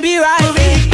be right.